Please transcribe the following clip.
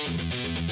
Thank